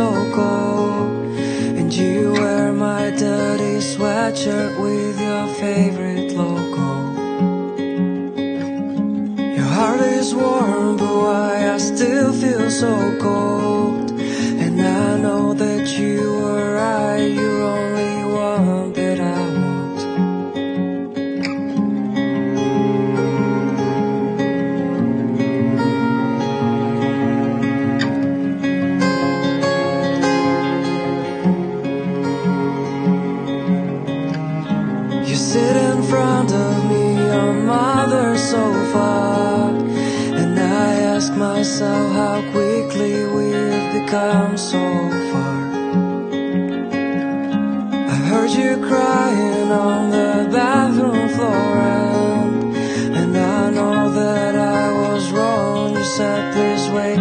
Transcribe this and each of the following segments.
so cold And you wear my dirty sweatshirt with your favorite logo. Your heart is warm but why I still feel so cold? Sit in front of me on mother's sofa. And I ask myself how quickly we've become so far. I heard you crying on the bathroom floor and, and I know that I was wrong. You said please wait,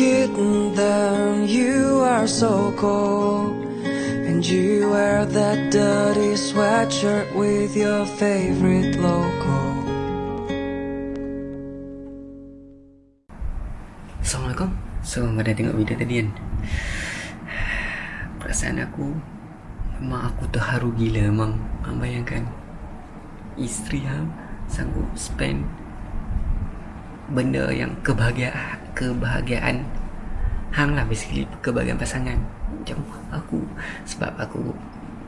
Kidding, then you are so cold. And you wear that dirty sweatshirt with your favorite logo. Assalamualaikum So pada tengok video tadi kan Perasaan aku Memang aku terharu gila Memang bayangkan Isteri Hang Sanggup spend Benda yang kebahagiaan Kebahagiaan. Hang lah basically Kebahagiaan pasangan. Macam aku Sebab aku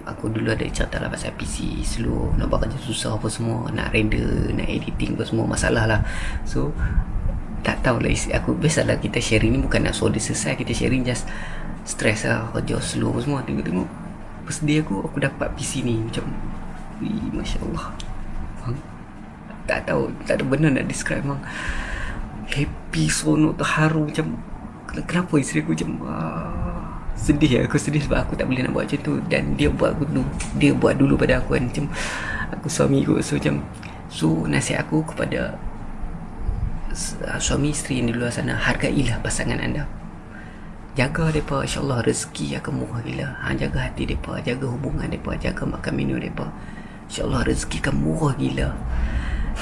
Aku dulu ada cerita lah pasal PC slow Nak buat kerja susah apa semua Nak render Nak editing apa semua Masalah lah. So tak tahulah isi aku biasalah kita sharing ni bukan nak dia selesai kita sharing just stress lah kerja slow apa semua. Tengok-tengok bersedia aku aku dapat PC ni macam Masya Allah. Bang, tak tahu tak ada benda nak describe bang happy seronok terharu macam kenapa isteri aku macam ah, sedih aku sedih sebab aku tak boleh nak buat macam tu. Dan dia buat dulu dia buat dulu pada aku kan macam aku suami aku so macam so nasihat aku kepada uh, suami isteri yang di luar sana hargailah pasangan anda. Jaga mereka insyaAllah rezeki akan murah gila. Ha, jaga hati mereka jaga hubungan mereka jaga makan minum mereka. insyaAllah rezeki akan murah gila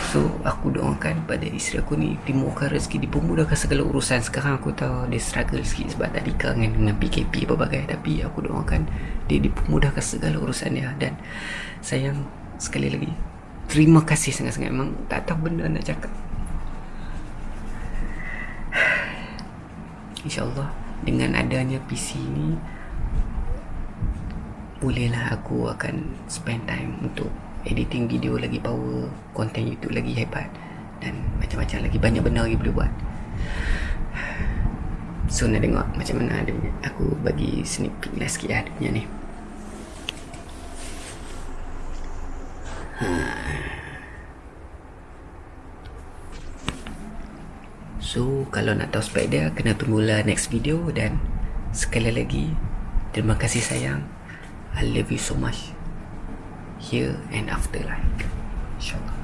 so aku doakan pada isteri aku ni dimurahkan rezeki. Dipermudahkan segala urusan. Sekarang aku tahu dia struggle sikit sebab tadi kangen dengan PKP berbagai tapi aku doakan dia dipermudahkan segala urusan dia. Dan sayang sekali lagi terima kasih sangat-sangat. Memang tak tahu benda nak cakap. InsyaAllah dengan adanya PC ni bolehlah aku akan spend time untuk editing video lagi power konten YouTube lagi hebat dan macam-macam lagi banyak benda lagi boleh buat. So nak tengok macam mana dia punya aku bagi sneak peek lah sikit lah dia punya ni. So kalau nak tahu spek dia Kena tunggulah next video Dan Sekali lagi Terima kasih sayang. I love you so much Here and after life InsyaAllah